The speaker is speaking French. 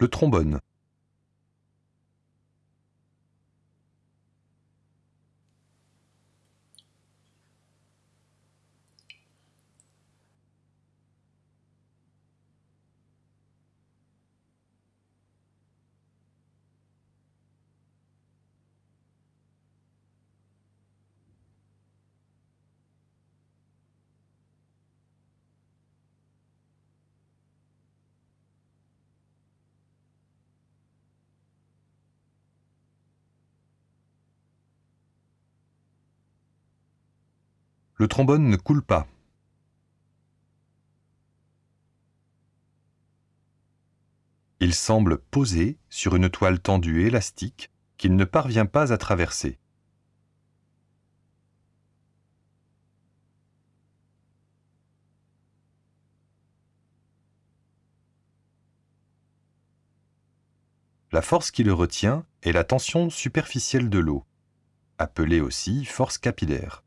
le trombone. Le trombone ne coule pas. Il semble posé sur une toile tendue élastique qu'il ne parvient pas à traverser. La force qui le retient est la tension superficielle de l'eau, appelée aussi force capillaire.